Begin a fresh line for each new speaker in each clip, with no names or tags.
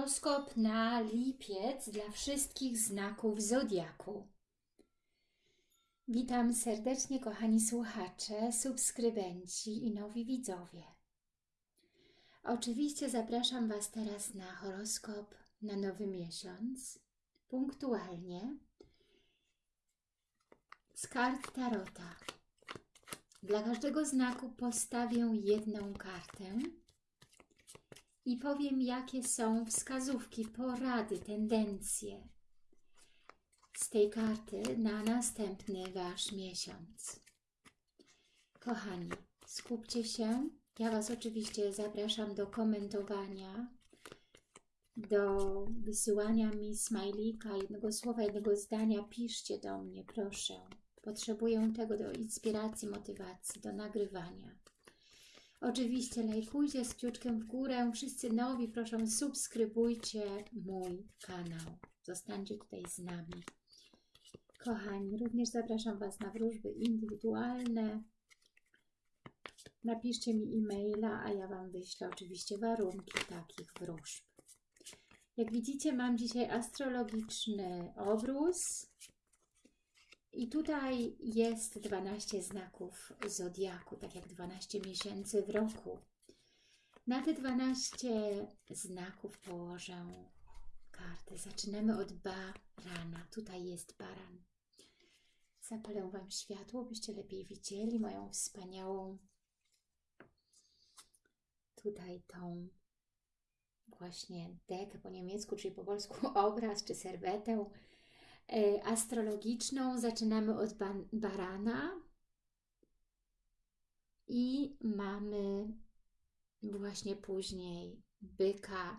horoskop na lipiec dla wszystkich znaków Zodiaku. Witam serdecznie kochani słuchacze, subskrybenci i nowi widzowie. Oczywiście zapraszam Was teraz na horoskop na nowy miesiąc, punktualnie, z kart Tarota. Dla każdego znaku postawię jedną kartę i powiem, jakie są wskazówki, porady, tendencje z tej karty na następny Wasz miesiąc. Kochani, skupcie się. Ja Was oczywiście zapraszam do komentowania, do wysyłania mi smajlika, jednego słowa, jednego zdania. Piszcie do mnie, proszę. Potrzebuję tego do inspiracji, motywacji, do nagrywania. Oczywiście lajkujcie z kciuczkiem w górę. Wszyscy nowi, proszę subskrybujcie mój kanał. Zostańcie tutaj z nami. Kochani, również zapraszam Was na wróżby indywidualne. Napiszcie mi e-maila, a ja Wam wyślę oczywiście warunki takich wróżb. Jak widzicie, mam dzisiaj astrologiczny obrus. I tutaj jest 12 znaków Zodiaku, tak jak 12 miesięcy w roku. Na te 12 znaków położę karty. Zaczynamy od barana. Tutaj jest baran. Zapalę Wam światło, byście lepiej widzieli moją wspaniałą tutaj tą właśnie dekę po niemiecku, czyli po polsku obraz, czy serwetę astrologiczną. Zaczynamy od barana i mamy właśnie później byka,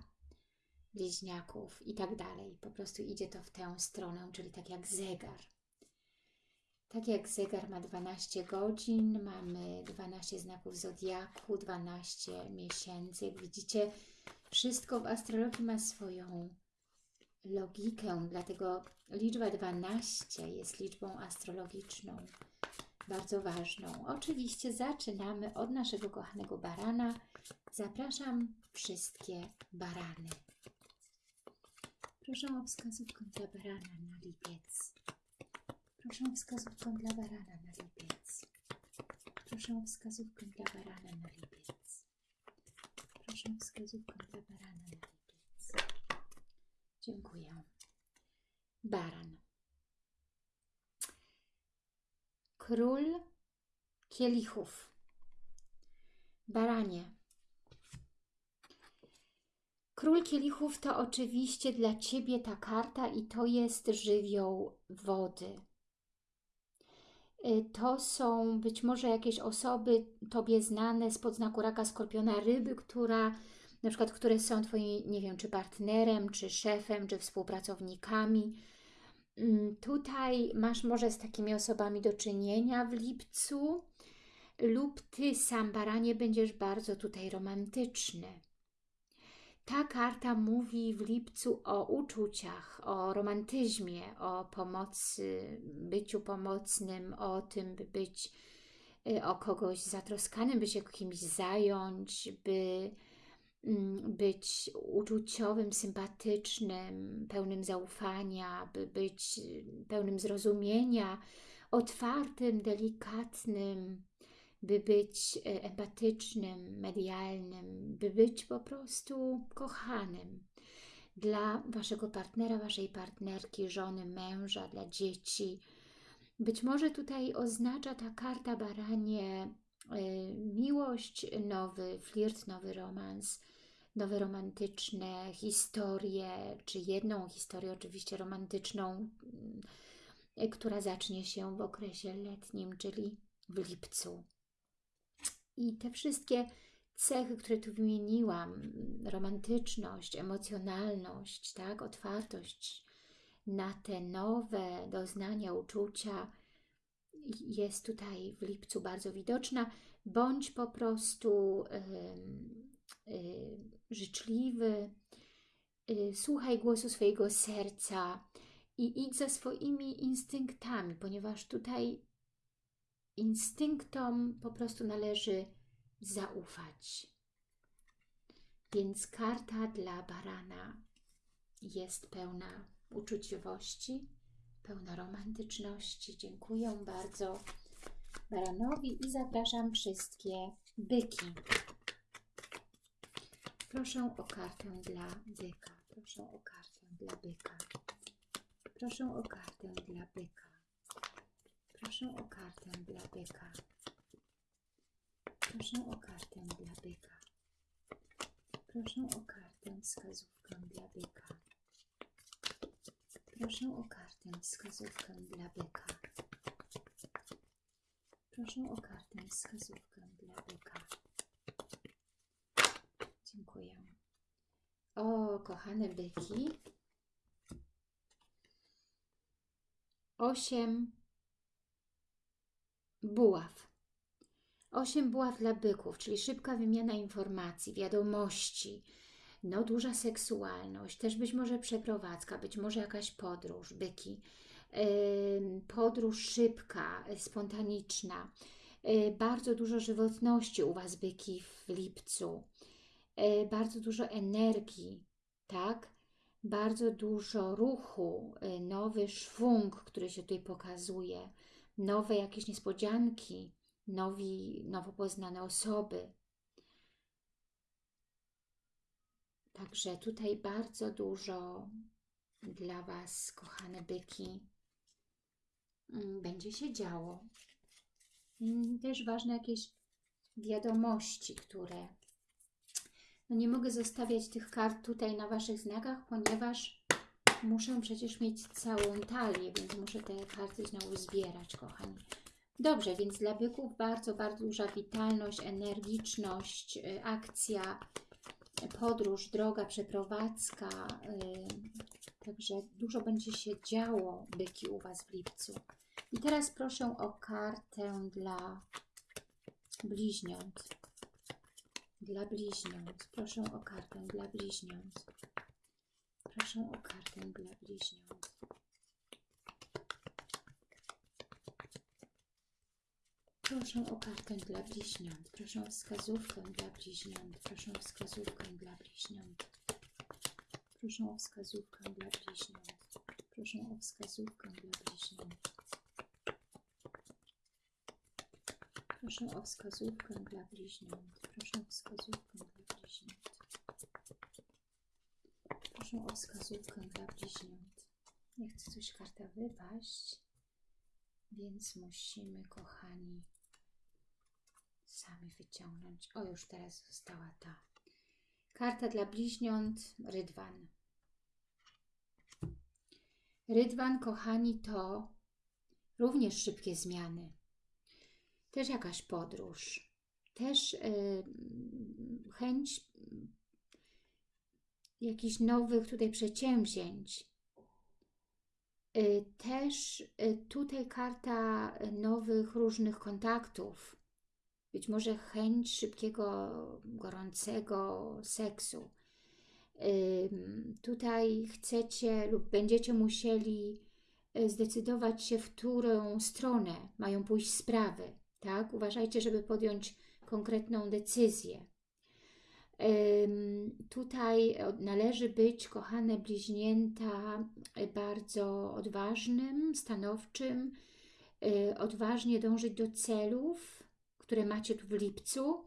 bliźniaków i tak dalej. Po prostu idzie to w tę stronę, czyli tak jak zegar. Tak jak zegar ma 12 godzin, mamy 12 znaków zodiaku, 12 miesięcy. Jak widzicie, wszystko w astrologii ma swoją logikę, dlatego liczba 12 jest liczbą astrologiczną, bardzo ważną. Oczywiście zaczynamy od naszego kochanego barana. Zapraszam wszystkie barany. Proszę o wskazówkę dla barana na lipiec. Proszę o wskazówkę dla barana na lipiec. Proszę o wskazówkę dla barana na lipiec. Proszę o wskazówkę dla barana na lipiec. Dziękuję. Baran. Król kielichów. Baranie. Król kielichów to oczywiście dla Ciebie ta karta i to jest żywioł wody. Y, to są być może jakieś osoby Tobie znane z podznaku raka, skorpiona, ryby, która na przykład, które są Twoim, nie wiem, czy partnerem, czy szefem, czy współpracownikami. Mm, tutaj masz może z takimi osobami do czynienia w lipcu lub Ty sam, baranie, będziesz bardzo tutaj romantyczny. Ta karta mówi w lipcu o uczuciach, o romantyzmie, o pomocy, byciu pomocnym, o tym, by być y, o kogoś zatroskanym, by się kimś zająć, by być uczuciowym, sympatycznym, pełnym zaufania, by być pełnym zrozumienia, otwartym, delikatnym, by być e, empatycznym, medialnym, by być po prostu kochanym dla Waszego partnera, Waszej partnerki, żony, męża, dla dzieci. Być może tutaj oznacza ta karta baranie miłość, nowy flirt, nowy romans, nowe romantyczne historie, czy jedną historię oczywiście romantyczną, mm, która zacznie się w okresie letnim, czyli w lipcu. I te wszystkie cechy, które tu wymieniłam, romantyczność, emocjonalność, tak, otwartość na te nowe doznania, uczucia, jest tutaj w lipcu bardzo widoczna, bądź po prostu Y, życzliwy, y, słuchaj głosu swojego serca i idź za swoimi instynktami, ponieważ tutaj instynktom po prostu należy zaufać. Więc karta dla barana jest pełna uczuciowości, pełna romantyczności. Dziękuję bardzo baranowi i zapraszam wszystkie byki. Proszę o kartę dla byka. Proszę o kartę dla byka. Proszę o kartę dla byka. Proszę o kartę dla byka. Proszę o kartę dla byka. Proszę o kartę wskazówkę dla byka. Proszę o kartę wskazówkę dla byka. Proszę o kartę wskazówkę dla byka. Dziękuję. O, kochane byki. Osiem buław. Osiem buław dla byków, czyli szybka wymiana informacji, wiadomości, no duża seksualność, też być może przeprowadzka, być może jakaś podróż, byki. Podróż szybka, spontaniczna. Yy, Bardzo dużo żywotności u Was, byki, w lipcu. Yy, Bardzo dużo energii, tak? Bardzo dużo ruchu, yy, nowy szwung, który się tutaj pokazuje, nowe jakieś niespodzianki, nowi, nowo poznane osoby. Także tutaj bardzo dużo dla Was, kochane byki, mm, będzie się działo. Mm, Też ważne jakieś wiadomości, które... No nie mogę zostawiać tych kart tutaj na Waszych znakach, ponieważ muszę przecież mieć całą talię, więc muszę te karty znowu zbierać, kochani. Dobrze, więc dla byków bardzo, bardzo duża witalność, energiczność, y, akcja, podróż, droga, przeprowadzka. y, Także dużo będzie się działo, byki, u Was w lipcu. I teraz proszę o kartę dla bliźniąt. Dla bliźniąt. Proszę o kartę dla bliźniąt. Proszę o kartę dla bliźniąt. Proszę o kartę dla bliźniąt. Proszę o wskazówkę dla bliźniąt. Proszę o wskazówkę dla bliźniąt. Proszę o wskazówkę dla bliźniąt. Proszę o wskazówkę dla bliźniąt. Proszę o wskazówkę dla bliźniąt. Proszę o wskazówkę dla bliźniąt. Proszę o wskazówkę dla bliźniąt. Nie chce coś karta wypaść, więc musimy, kochani, wyciągnąć. O, już teraz została ta. Karta dla bliźniąt, Rydwan. Rydwan, kochani, to również szybkie zmiany. Też jakaś podróż. Też yy, chęć jakichś nowych tutaj przedsięwzięć. Y, Też y, tutaj karta nowych różnych kontaktów. Być może chęć szybkiego, gorącego seksu. Tutaj chcecie lub będziecie musieli y, zdecydować się, w którą stronę mają pójść sprawy. Tak? Uważajcie, żeby podjąć konkretną decyzję. Tutaj należy być, kochane bliźnięta, y, bardzo odważnym, stanowczym, odważnie dążyć do celów, które macie tu w lipcu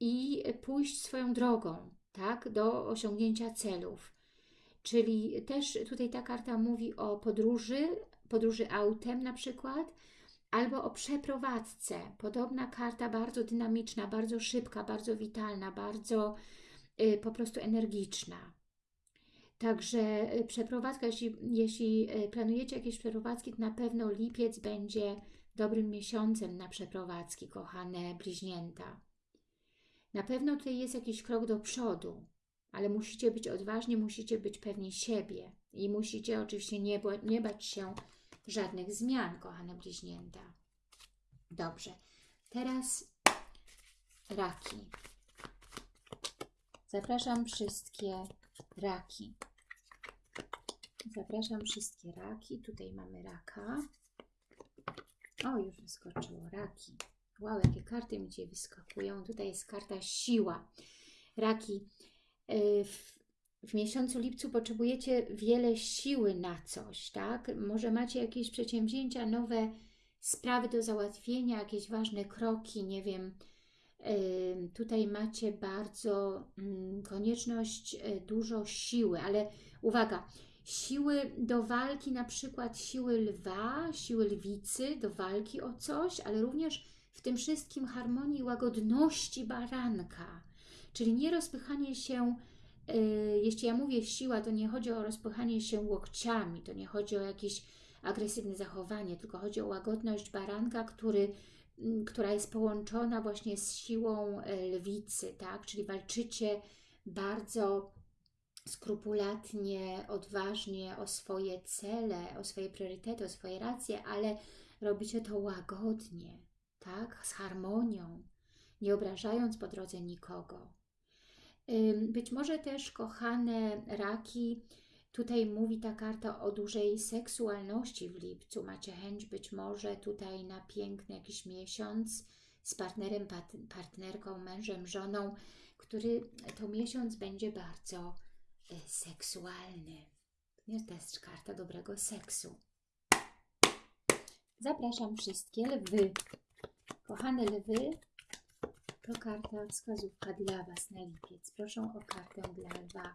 i pójść swoją drogą, tak, do osiągnięcia celów. Czyli też tutaj ta karta mówi o podróży, podróży autem na przykład, albo o przeprowadzce. Podobna karta, bardzo dynamiczna, bardzo szybka, bardzo witalna, bardzo y, po prostu energiczna. Także y, przeprowadzka, jeśli, jeśli y, planujecie jakieś przeprowadzki, to na pewno lipiec będzie dobrym miesiącem na przeprowadzki, kochane bliźnięta. Na pewno tutaj jest jakiś krok do przodu, ale musicie być odważni, musicie być pewni siebie i musicie oczywiście nie, nie bać się żadnych zmian, kochane bliźnięta. Dobrze, teraz raki. Zapraszam wszystkie raki. Zapraszam wszystkie raki. Tutaj mamy raka. O, już wyskoczyło raki. Wow, jakie karty mi dzisiaj wyskakują. Tutaj jest karta siła. Raki, y, w- w miesiącu lipcu potrzebujecie wiele siły na coś, tak? Może macie jakieś przedsięwzięcia, nowe sprawy do załatwienia, jakieś ważne kroki, nie wiem. Tutaj macie bardzo mm, konieczność e, dużo siły, ale uwaga, siły do walki, na przykład siły lwa, siły lwicy do walki o coś, ale również w tym wszystkim harmonii i łagodności baranka, czyli nie rozpychanie się E, jeśli ja mówię siła, to nie chodzi o rozpychanie się łokciami, to nie chodzi o jakieś agresywne zachowanie, tylko chodzi o łagodność baranka, który, która jest połączona właśnie z siłą e, lwicy, tak? Czyli walczycie bardzo skrupulatnie, odważnie o swoje cele, o swoje priorytety, o swoje racje, ale robicie to łagodnie, tak? Z harmonią, nie obrażając po drodze nikogo. Być może też, kochane raki, tutaj mówi ta karta o dużej seksualności w lipcu. Macie chęć być może tutaj na piękny jakiś miesiąc z partnerem, partnerką, mężem, żoną, który to miesiąc będzie bardzo e, seksualny. To jest karta dobrego seksu. Zapraszam wszystkie lwy. Kochane lwy, to karta wskazówka dla Was na lipiec. Proszę o kartę dla lwa.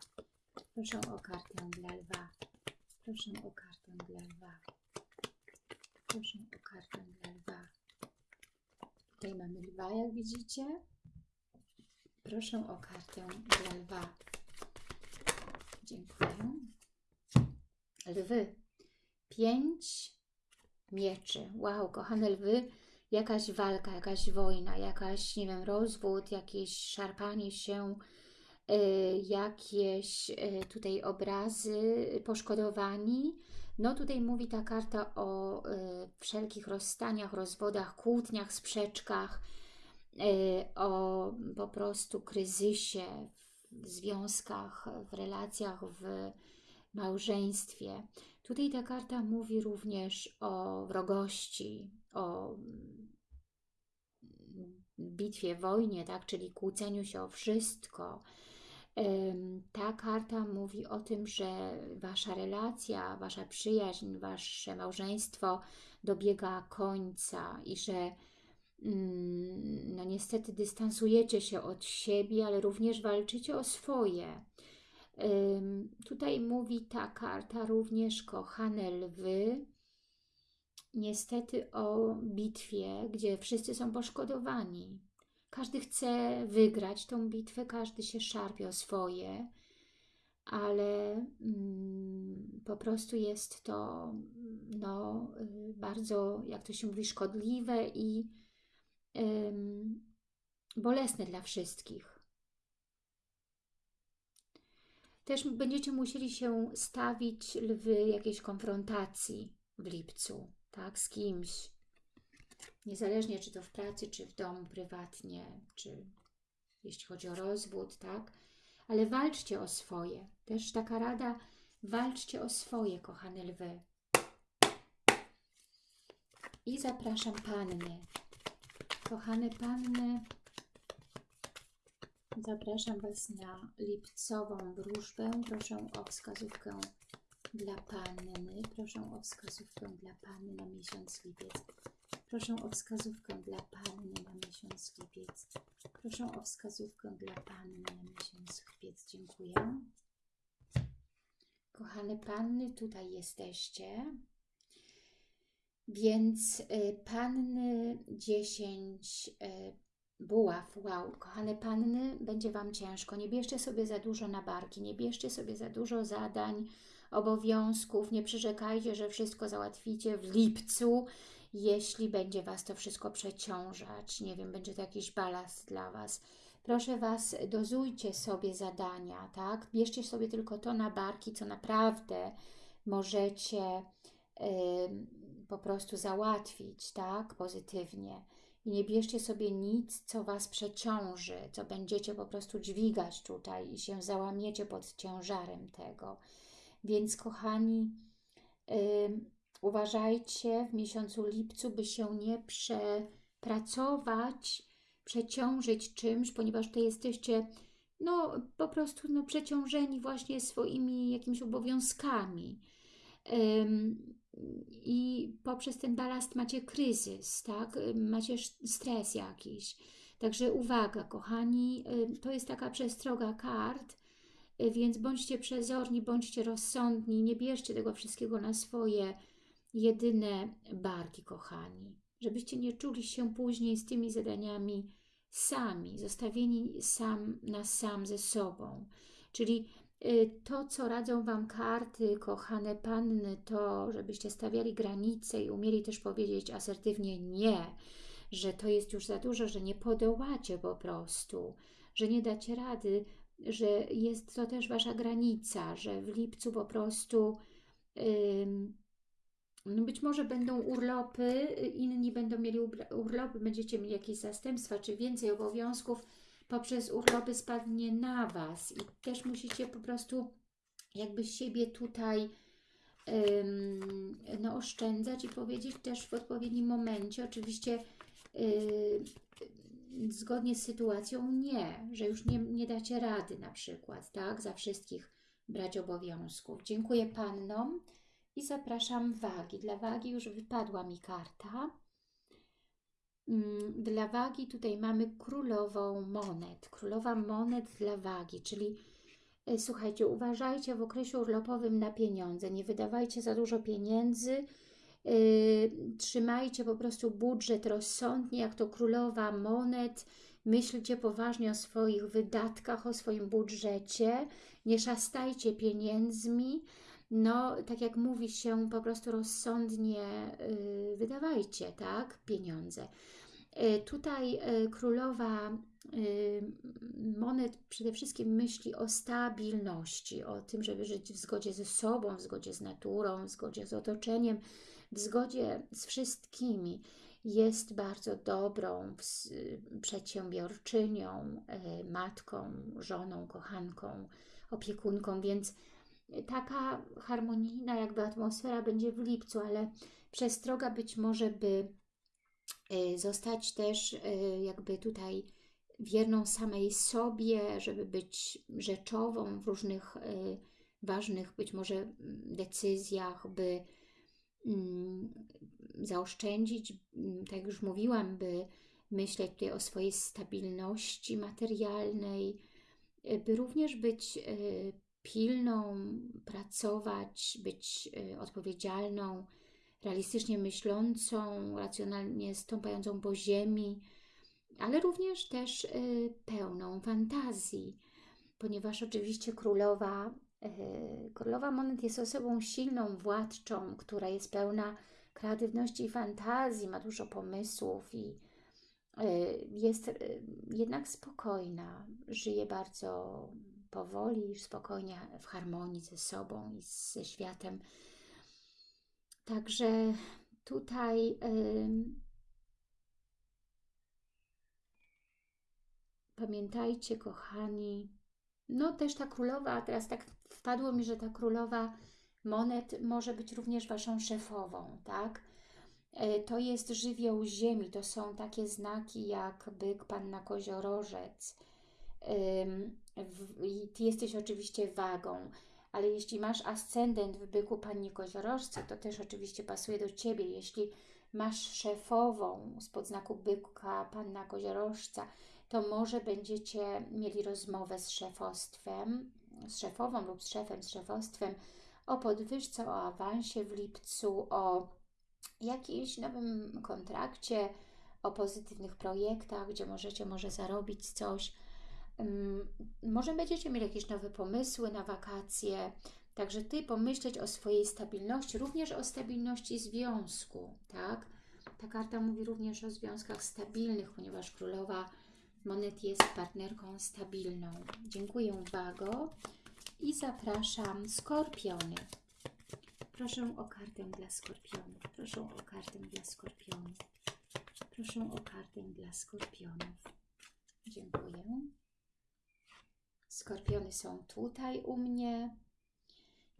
Proszę o kartę dla lwa. Proszę o kartę dla lwa. Proszę o kartę dla lwa. Tutaj mamy lwa, jak widzicie. Proszę o kartę dla lwa. Dziękuję. Lwy. Pięć mieczy. Wow, kochane lwy jakaś walka, jakaś wojna, jakaś, nie wiem, rozwód, jakieś szarpanie się, y, jakieś y, tutaj obrazy, poszkodowani. No tutaj mówi ta karta o y, wszelkich rozstaniach, rozwodach, kłótniach, sprzeczkach, o po prostu kryzysie związkach, w relacjach, w małżeństwie. Tutaj ta karta mówi również o wrogości, o bitwie, wojnie, tak? czyli kłóceniu się o wszystko. Ta karta mówi o tym, że Wasza relacja, Wasza przyjaźń, Wasze małżeństwo dobiega końca i że mm, no niestety dystansujecie się od siebie, ale również walczycie o swoje. Tutaj mówi ta karta również, kochane lwy, niestety o bitwie, gdzie wszyscy są poszkodowani. Każdy chce wygrać tą bitwę, każdy się szarpie o swoje, ale mm, po prostu jest to no, y, bardzo, jak to się mówi, szkodliwe i bolesne dla wszystkich. Też będziecie musieli się stawić lwy jakiejś konfrontacji w lipcu tak, z kimś. Niezależnie czy to w pracy, czy w domu, prywatnie, czy jeśli chodzi o rozwód, tak? Ale walczcie o swoje. Też taka rada, walczcie o swoje, kochane lwy. I zapraszam Panny. Kochane Panny, zapraszam Was na lipcową wróżbę. Proszę o wskazówkę dla Panny. Proszę o wskazówkę dla Panny na miesiąc lipiec. Proszę o wskazówkę dla Panny na miesiąc lipiec. Proszę o wskazówkę dla Panny na miesiąc lipiec. Dziękuję. Kochane Panny, tutaj jesteście. Więc y, Panny 10 y, buław. Wow, kochane Panny, będzie Wam ciężko. Nie bierzcie sobie za dużo na barki, nie bierzcie sobie za dużo zadań, obowiązków. Nie przyrzekajcie, że wszystko załatwicie w lipcu, jeśli będzie Was to wszystko przeciążać. Nie wiem, będzie to jakiś balast dla Was. Proszę Was, dozujcie sobie zadania, tak? Bierzcie sobie tylko to na barki, co naprawdę możecie yy, po prostu załatwić, tak? Pozytywnie. I nie bierzcie sobie nic, co Was przeciąży, co będziecie po prostu dźwigać tutaj i się załamiecie pod ciężarem tego. Więc kochani, yy, uważajcie w miesiącu lipcu, by się nie przepracować, przeciążyć czymś, ponieważ tutaj jesteście no po prostu no, przeciążeni właśnie swoimi jakimiś obowiązkami. I poprzez ten balast macie kryzys, tak? Macie stres jakiś. Także uwaga, kochani, to jest taka przestroga kart, y, więc bądźcie przezorni, bądźcie rozsądni, nie bierzcie tego wszystkiego na swoje jedyne barki, kochani. Żebyście nie czuli się później z tymi zadaniami sami, zostawieni sam na sam ze sobą. Czyli to, co radzą Wam karty, kochane panny, to żebyście stawiali granice i umieli też powiedzieć asertywnie nie, że to jest już za dużo, że nie podołacie po prostu, że nie dacie rady, że jest to też Wasza granica, że w lipcu po prostu yy, być może będą urlopy, inni będą mieli urlopy, będziecie mieli jakieś zastępstwa, czy więcej obowiązków poprzez urlopy spadnie na Was i też musicie po prostu jakby siebie tutaj no, oszczędzać i powiedzieć też w odpowiednim momencie, oczywiście yy, zgodnie z sytuacją nie, że już nie, nie dacie rady na przykład, tak, za wszystkich brać obowiązków. Dziękuję Pannom i zapraszam wagi. Dla wagi już wypadła mi karta. Mm, dla wagi tutaj mamy królową monet. Królowa monet dla wagi, czyli e, słuchajcie, uważajcie w okresie urlopowym na pieniądze. Nie wydawajcie za dużo pieniędzy, Y, trzymajcie po prostu budżet rozsądnie, jak to królowa monet, myślcie poważnie o swoich wydatkach, o swoim budżecie, nie szastajcie pieniędzmi, no tak jak mówi się, po prostu rozsądnie y, wydawajcie, tak, pieniądze. Y, tutaj królowa monet przede wszystkim myśli o stabilności, o tym, żeby żyć w zgodzie ze sobą, w zgodzie z naturą, w zgodzie z otoczeniem, w zgodzie z wszystkimi. Jest bardzo dobrą przedsiębiorczynią, e, matką, żoną, kochanką, opiekunką, więc taka harmonijna jakby atmosfera będzie w lipcu, ale przestroga być może by e, zostać też e, jakby tutaj wierną samej sobie, żeby być rzeczową w różnych ważnych być może decyzjach, by Mm, zaoszczędzić, tak jak już mówiłam, by myśleć tutaj o swojej stabilności materialnej, y, by również być y, pilną, pracować, być y, odpowiedzialną, realistycznie myślącą, racjonalnie stąpającą po ziemi, ale również też pełną fantazji, ponieważ oczywiście królowa E, królowa Monet jest osobą silną, władczą, która jest pełna kreatywności i fantazji, ma dużo pomysłów i e, jest jednak spokojna, żyje bardzo powoli, spokojnie w harmonii ze sobą i ze światem. Także tutaj pamiętajcie, kochani, no też ta królowa, teraz tak wpadło mi, że ta królowa monet może być również Waszą szefową, tak? E, to jest żywioł ziemi, to są takie znaki jak byk, panna koziorożec. Ty jesteś oczywiście wagą, ale jeśli masz ascendent w byku pannie koziorożce, to też oczywiście pasuje do Ciebie. Jeśli masz szefową z podznaku byka panna koziorożca, to może będziecie mieli rozmowę z szefostwem, z szefową lub z szefem, z szefostwem o podwyżce, o awansie w lipcu, o jakimś nowym kontrakcie, o pozytywnych projektach, gdzie możecie może zarobić coś. Może będziecie mieli jakieś nowe pomysły na wakacje, także Ty pomyśleć o swojej stabilności, również o stabilności związku, tak? Ta karta mówi również o związkach stabilnych, ponieważ królowa Monet jest partnerką stabilną. Dziękuję Wago i zapraszam Skorpiony. Proszę o kartę dla Skorpionów. Proszę o kartę dla Skorpionów. Proszę o kartę dla Skorpionów. Dziękuję. Skorpiony są tutaj u mnie.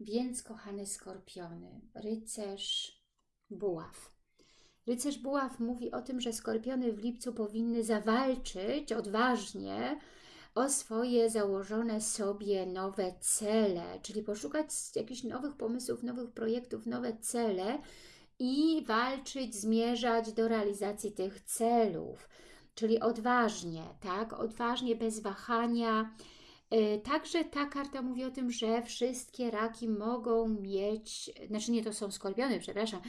Więc, kochane skorpiony, rycerz, buław. Rycerz Buław mówi o tym, że skorpiony w lipcu powinny zawalczyć odważnie o swoje założone sobie nowe cele, czyli poszukać jakichś nowych pomysłów, nowych projektów, nowe cele i walczyć, zmierzać do realizacji tych celów, czyli odważnie, tak, odważnie, bez wahania. Y, Także ta karta mówi o tym, że wszystkie raki mogą mieć, znaczy nie, to są skorpiony, przepraszam,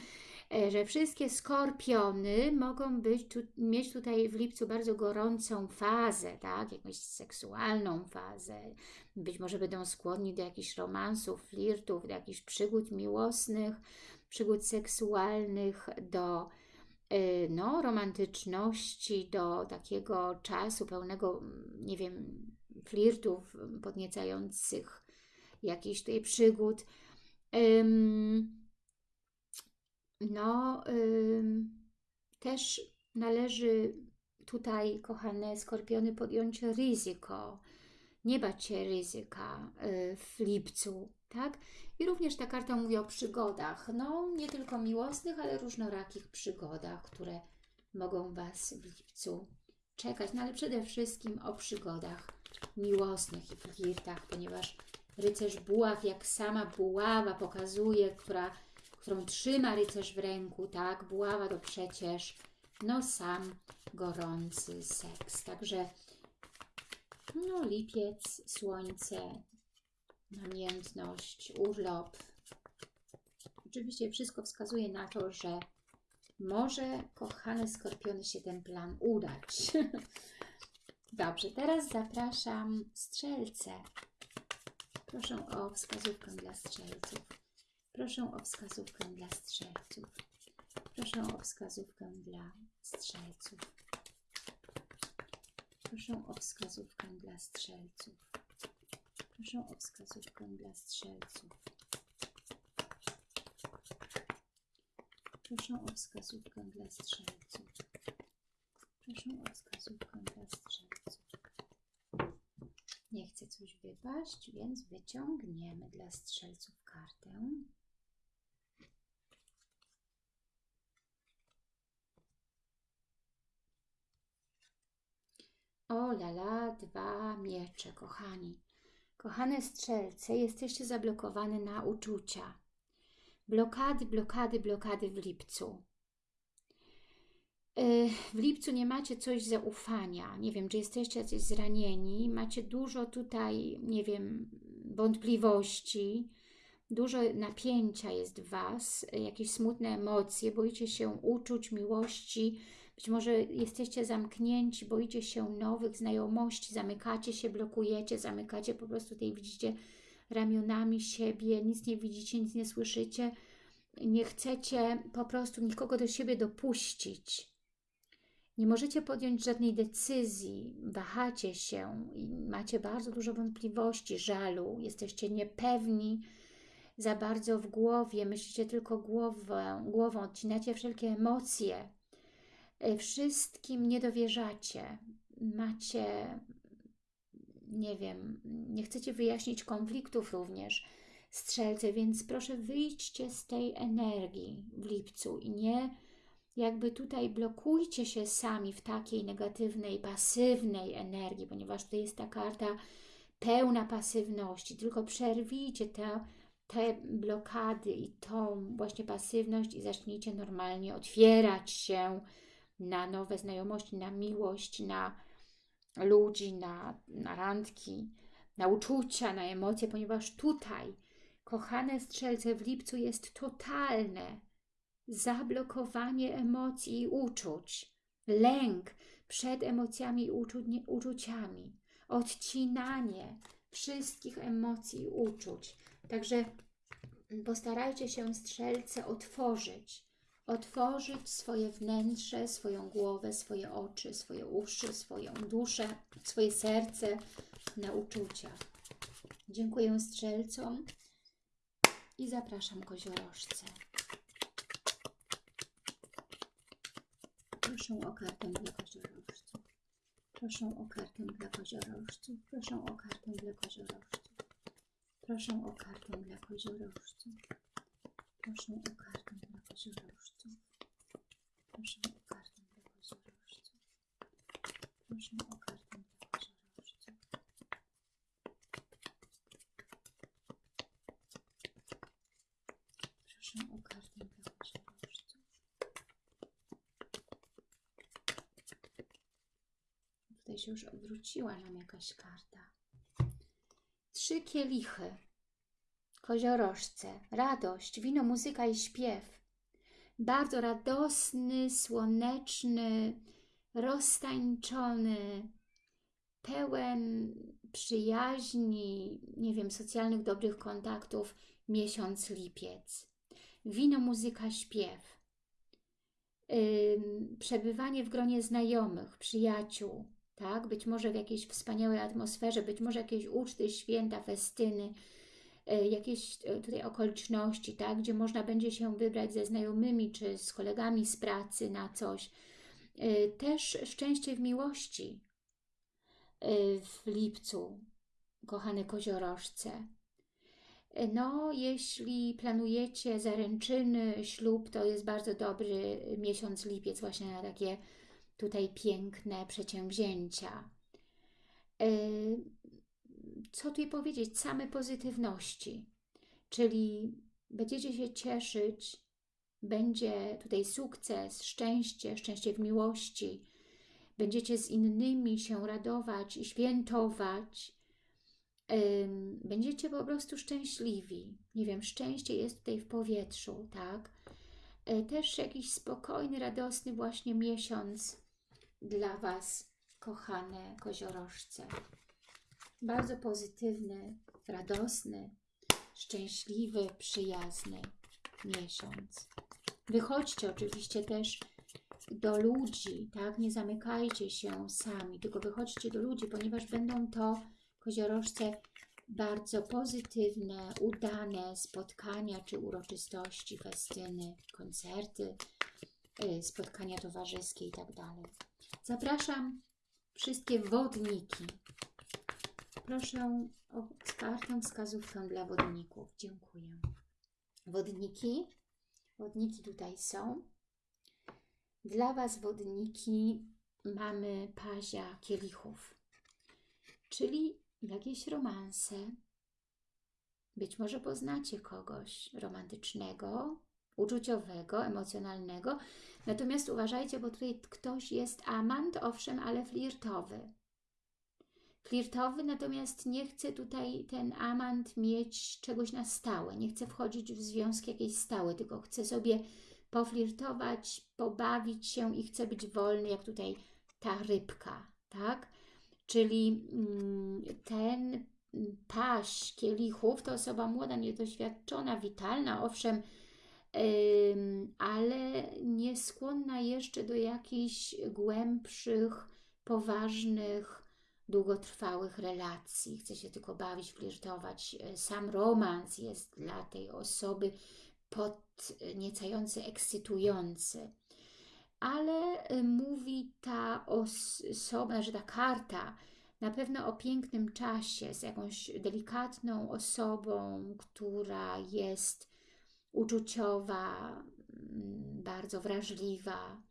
e, że wszystkie skorpiony mogą być tu, mieć tutaj w lipcu bardzo gorącą fazę, tak? Jakąś seksualną fazę. Być może będą skłonni do jakichś romansów, flirtów, do jakichś przygód miłosnych, przygód seksualnych, do y, no, romantyczności, do takiego czasu pełnego, nie wiem, flirtów podniecających, jakichś tutaj przygód. No, też należy tutaj, kochane skorpiony, podjąć ryzyko, nie bać się ryzyka y, w lipcu, tak? I również ta karta mówi o przygodach, no nie tylko miłosnych, ale różnorakich przygodach, które mogą Was w lipcu czekać, no ale przede wszystkim o przygodach miłosnych i flirtach, ponieważ rycerz buław, jak sama buława pokazuje, która, którą trzyma rycerz w ręku, tak, buława to przecież no sam gorący seks, także no lipiec, słońce, namiętność, urlop. Oczywiście wszystko wskazuje na to, że może, kochane skorpiony, się ten plan udać. Dobrze, teraz zapraszam strzelce. Proszę o wskazówkę dla strzelców. Proszę o wskazówkę dla strzelców. Proszę o wskazówkę dla strzelców. Proszę o wskazówkę dla strzelców. Proszę o wskazówkę dla strzelców. Proszę o wskazówkę dla strzelców. Proszę o wskazówkę strzelców. Nie chcę coś wypaść, więc wyciągniemy dla strzelców kartę. O lala, dwa miecze, kochani. Kochane strzelce, jesteście zablokowane na uczucia. Blokady, blokady, blokady w lipcu. Yy, W lipcu nie macie coś zaufania. Nie wiem, czy jesteście jacyś zranieni. Macie dużo tutaj, nie wiem, wątpliwości. Dużo napięcia jest w Was, jakieś smutne emocje, boicie się uczuć, miłości. Być może jesteście zamknięci, boicie się nowych znajomości, zamykacie się, blokujecie, zamykacie po prostu tutaj widzicie ramionami siebie, nic nie widzicie, nic nie słyszycie. Nie chcecie po prostu nikogo do siebie dopuścić. Nie możecie podjąć żadnej decyzji, wahacie się i macie bardzo dużo wątpliwości, żalu, jesteście niepewni za bardzo w głowie, myślicie tylko głową, głową. Odcinacie wszelkie emocje, Y, wszystkim nie dowierzacie, macie, nie wiem, nie chcecie wyjaśnić konfliktów również, strzelce, więc proszę wyjdźcie z tej energii w lipcu i nie jakby tutaj blokujcie się sami w takiej negatywnej, pasywnej energii, ponieważ tutaj jest ta karta pełna pasywności, tylko przerwijcie te, te blokady i tą właśnie pasywność i zacznijcie normalnie otwierać się na nowe znajomości, na miłość, na ludzi, na, na randki, na uczucia, na emocje, ponieważ tutaj, kochane strzelce, w lipcu jest totalne zablokowanie emocji i uczuć, lęk przed emocjami i uczu uczuciami, odcinanie wszystkich emocji i uczuć. Także postarajcie się strzelce otworzyć, otworzyć swoje wnętrze, swoją głowę, swoje oczy, swoje uszy, swoją duszę, swoje serce na uczucia. Dziękuję strzelcom i zapraszam koziorożce. Proszę o kartę dla koziorożców. Proszę o kartę dla koziorożców. Proszę o kartę dla koziorożców. Proszę o kartę dla koziorożców. Proszę o kartę dla koziorożców. Proszę o kartę dla koziorożców. Proszę o kartę dla koziorożców. Się już odwróciła nam jakaś karta. Trzy kielichy. Koziorożce, radość, wino, muzyka i śpiew. Bardzo radosny, słoneczny, roztańczony, pełen przyjaźni, nie wiem, socjalnych, dobrych kontaktów miesiąc lipiec. Wino, muzyka, śpiew. Ym, przebywanie w gronie znajomych, przyjaciół, tak? Być może w jakiejś wspaniałej atmosferze, być może jakieś uczty, święta, festyny, y, jakieś y, tutaj okoliczności, tak? Gdzie można będzie się wybrać ze znajomymi czy z kolegami z pracy na coś. Y, też szczęście w miłości w lipcu, kochane koziorożce. No, jeśli planujecie zaręczyny, ślub, to jest bardzo dobry miesiąc lipiec właśnie na takie tutaj piękne przedsięwzięcia. Co tutaj powiedzieć? Same pozytywności, czyli będziecie się cieszyć, będzie tutaj sukces, szczęście, szczęście w miłości, będziecie z innymi się radować i świętować, będziecie po prostu szczęśliwi. Nie wiem, szczęście jest tutaj w powietrzu, tak? E, też jakiś spokojny, radosny właśnie miesiąc dla Was, kochane koziorożce. Bardzo pozytywny, radosny, szczęśliwy, przyjazny miesiąc. Wychodźcie oczywiście też do ludzi, tak? Nie zamykajcie się sami, tylko wychodźcie do ludzi, ponieważ będą to koziorożce bardzo pozytywne, udane spotkania czy uroczystości, festyny, koncerty, y, spotkania towarzyskie i tak. Zapraszam wszystkie wodniki. Proszę o kartę wskazówkę dla wodników. Dziękuję. Wodniki, wodniki tutaj są. Dla Was wodniki mamy pazia kielichów, czyli jakieś romanse. Być może poznacie kogoś romantycznego, uczuciowego, emocjonalnego. Natomiast uważajcie, bo tutaj ktoś jest amant, owszem, ale flirtowy. Flirtowy, natomiast nie chce tutaj ten amant mieć czegoś na stałe, nie chce wchodzić w związki jakieś stałe, tylko chce sobie poflirtować, pobawić się i chce być wolny, jak tutaj ta rybka, tak? Czyli mm, ten paś kielichów to osoba młoda, niedoświadczona, witalna, owszem, ale nieskłonna jeszcze do jakichś głębszych, poważnych, długotrwałych relacji. Chce się tylko bawić, flirtować. Sam romans jest dla tej osoby podniecający, ekscytujący ale y, mówi ta osoba, że ta karta na pewno o pięknym czasie z jakąś delikatną osobą, która jest uczuciowa, mm, bardzo wrażliwa.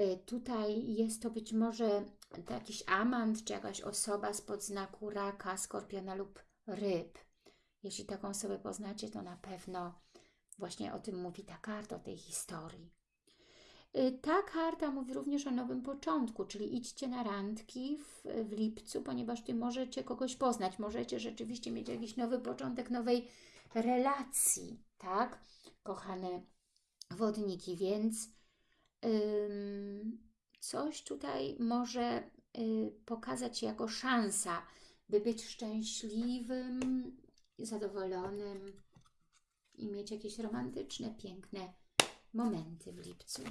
Y, tutaj jest to być może jakiś amant, czy jakaś osoba spod znaku raka, skorpiona lub ryb. Jeśli taką osobę poznacie, to na pewno właśnie o tym mówi ta karta, o tej historii. Y, ta karta mówi również o nowym początku, czyli idźcie na randki w, w lipcu, ponieważ Ty możecie kogoś poznać, możecie rzeczywiście mieć jakiś nowy początek nowej relacji, tak, kochane wodniki, więc coś tutaj może y, pokazać jako szansa, by być szczęśliwym, zadowolonym i mieć jakieś romantyczne, piękne momenty w lipcu.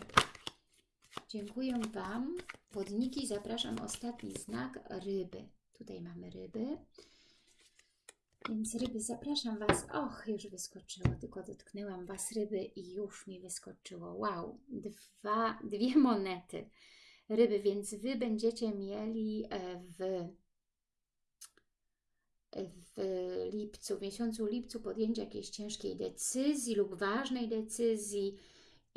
Dziękuję Wam. Wodniki zapraszam ostatni znak ryby. Tutaj mamy ryby. Więc ryby, zapraszam Was. Och, już wyskoczyło, tylko dotknęłam Was ryby i już mi wyskoczyło. Wow, Dwa, dwie monety ryby, więc Wy będziecie mieli e, w, w lipcu, w miesiącu lipcu podjęcie jakiejś ciężkiej decyzji lub ważnej decyzji,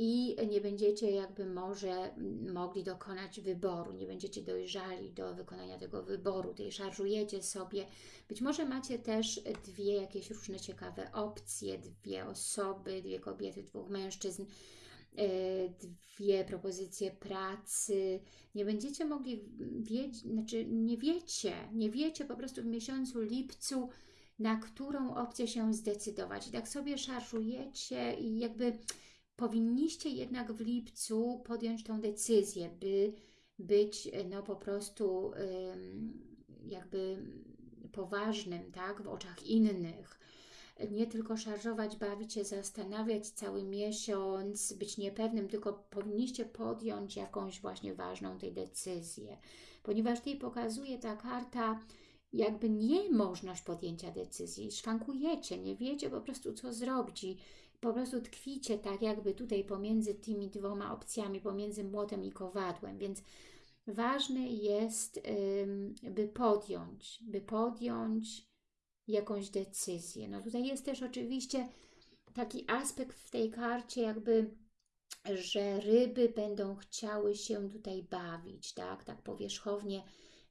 i nie będziecie jakby może mogli dokonać wyboru, nie będziecie dojrzali do wykonania tego wyboru, tutaj szarżujecie sobie. Być może macie też dwie jakieś różne ciekawe opcje, dwie osoby, dwie kobiety, dwóch mężczyzn, dwie propozycje pracy. Nie będziecie mogli wiedzieć, znaczy nie wiecie, nie wiecie po prostu w miesiącu lipcu, na którą opcję się zdecydować. I tak sobie szarżujecie i jakby powinniście jednak w lipcu podjąć tą decyzję, by być no po prostu jakby poważnym, tak, w oczach innych. Nie tylko szarżować, bawić się, zastanawiać cały miesiąc, być niepewnym, tylko powinniście podjąć jakąś właśnie ważną tej decyzję. Ponieważ tutaj pokazuje ta karta jakby niemożność podjęcia decyzji. Szwankujecie, nie wiecie po prostu co zrobić po prostu tkwicie tak jakby tutaj pomiędzy tymi dwoma opcjami, pomiędzy młotem i kowadłem, więc ważne jest, by podjąć, by podjąć jakąś decyzję. No tutaj jest też oczywiście taki aspekt w tej karcie jakby, że ryby będą chciały się tutaj bawić, tak, tak powierzchownie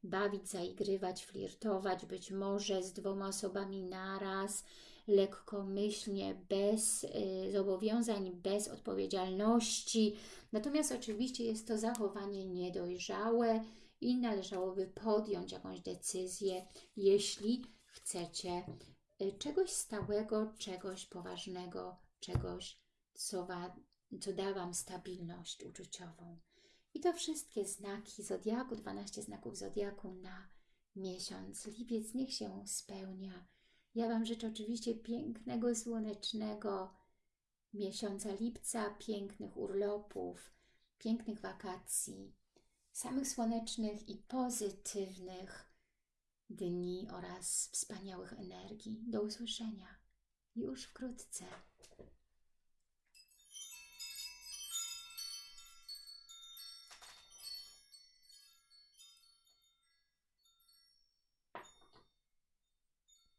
bawić, zaigrywać, flirtować, być może z dwoma osobami naraz, lekkomyślnie, bez y, zobowiązań, bez odpowiedzialności. Natomiast oczywiście jest to zachowanie niedojrzałe i należałoby podjąć jakąś decyzję, jeśli chcecie y, czegoś stałego, czegoś poważnego, czegoś, co, wa, co da Wam stabilność uczuciową. I to wszystkie znaki Zodiaku, 12 znaków Zodiaku na miesiąc. Lipiec niech się spełnia. Ja Wam życzę oczywiście pięknego, słonecznego miesiąca lipca, pięknych urlopów, pięknych wakacji, samych słonecznych i pozytywnych dni oraz wspaniałych energii. Do usłyszenia już wkrótce.